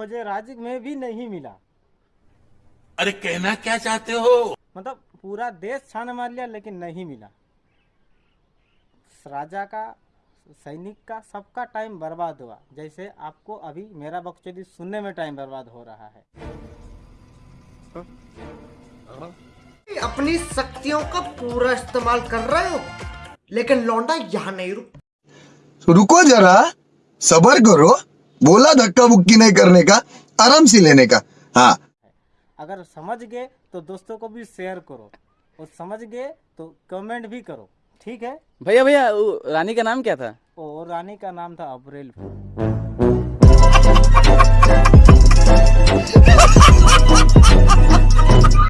खोजे राज में भी नहीं मिला। अरे कहना क्या चाहते हो? मतलब पूरा देश छान मार लिया लेकिन नहीं मिला। राजा का सैनिक का सबका टाइम बर्बाद हुआ। जैसे आपको अभी मेरा बकचोदी सुनने में टाइम बर्बाद हो रहा है। अपनी शक्तियों का पूरा इस्तेमाल कर रहे हो लेकिन लौंडा यहाँ नहीं रुक रुको जरा सबर करो। बोला धक्का बुक्की नहीं करने का आराम से लेने का। हाँ। अगर समझ गए तो दोस्तों को भी शेयर करो और समझ गए तो कमेंट भी करो ठीक है? भैया भैया रानी का नाम क्या था? और रानी का नाम था अप्रैल